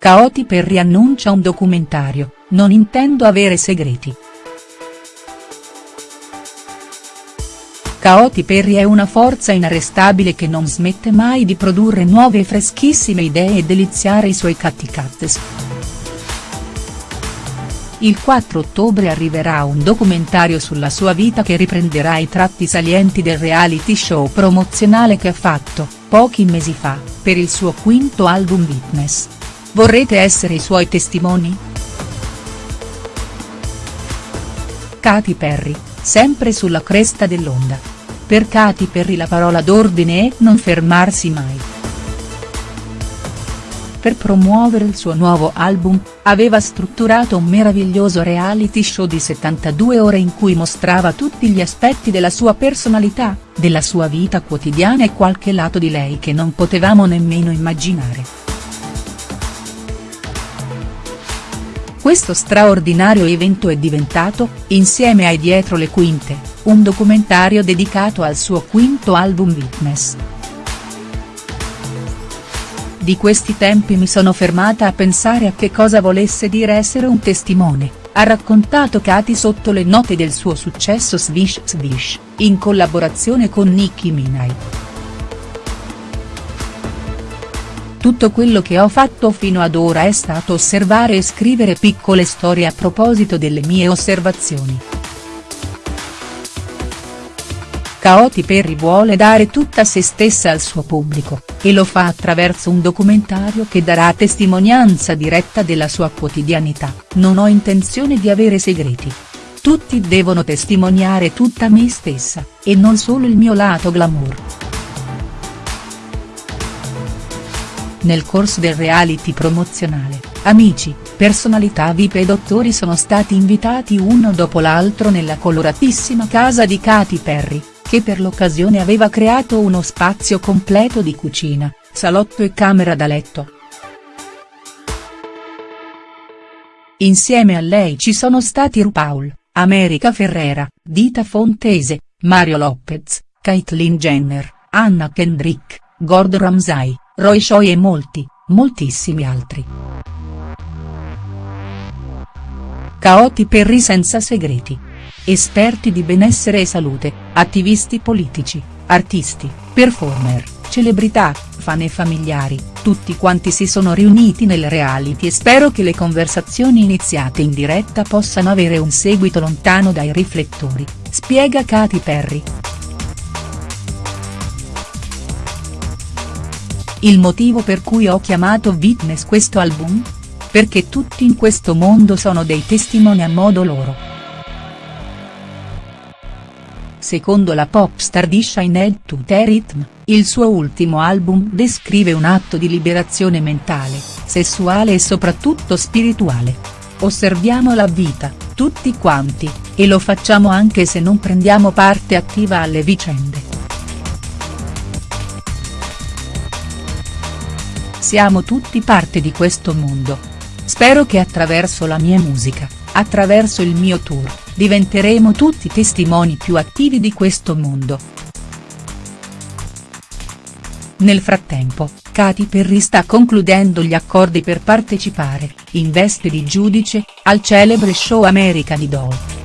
Katy Perry annuncia un documentario, non intendo avere segreti. Katy Perry è una forza inarrestabile che non smette mai di produrre nuove e freschissime idee e deliziare i suoi catticattes. Il 4 ottobre arriverà un documentario sulla sua vita che riprenderà i tratti salienti del reality show promozionale che ha fatto, pochi mesi fa, per il suo quinto album Witness. Vorrete essere i suoi testimoni?. Katy Perry, sempre sulla cresta dell'onda. Per Katy Perry la parola d'ordine è non fermarsi mai per promuovere il suo nuovo album, aveva strutturato un meraviglioso reality show di 72 ore in cui mostrava tutti gli aspetti della sua personalità, della sua vita quotidiana e qualche lato di lei che non potevamo nemmeno immaginare. Questo straordinario evento è diventato, insieme ai Dietro le quinte, un documentario dedicato al suo quinto album Witness. Di questi tempi mi sono fermata a pensare a che cosa volesse dire essere un testimone, ha raccontato Katy sotto le note del suo successo Swish Swish, in collaborazione con Nicki Minaj. Tutto quello che ho fatto fino ad ora è stato osservare e scrivere piccole storie a proposito delle mie osservazioni. Katy Perry vuole dare tutta se stessa al suo pubblico, e lo fa attraverso un documentario che darà testimonianza diretta della sua quotidianità, non ho intenzione di avere segreti. Tutti devono testimoniare tutta me stessa, e non solo il mio lato glamour. Nel corso del reality promozionale, amici, personalità VIP e dottori sono stati invitati uno dopo l'altro nella coloratissima casa di Katy Perry che per l'occasione aveva creato uno spazio completo di cucina, salotto e camera da letto. Insieme a lei ci sono stati RuPaul, America Ferrera, Dita Fontese, Mario Lopez, Caitlyn Jenner, Anna Kendrick, Gordon Ramsay, Roy Choi e molti, moltissimi altri. Katy Perry senza segreti esperti di benessere e salute, attivisti politici, artisti, performer, celebrità, fan e familiari, tutti quanti si sono riuniti nel reality e spero che le conversazioni iniziate in diretta possano avere un seguito lontano dai riflettori, spiega Katy Perry. Il motivo per cui ho chiamato Witness questo album? Perché tutti in questo mondo sono dei testimoni a modo loro. Secondo la pop star di Shine to the Rhythm, il suo ultimo album descrive un atto di liberazione mentale, sessuale e soprattutto spirituale. Osserviamo la vita, tutti quanti, e lo facciamo anche se non prendiamo parte attiva alle vicende. Siamo tutti parte di questo mondo. Spero che attraverso la mia musica, attraverso il mio tour, diventeremo tutti testimoni più attivi di questo mondo. Nel frattempo, Katy Perry sta concludendo gli accordi per partecipare, in veste di giudice, al celebre show American Idol.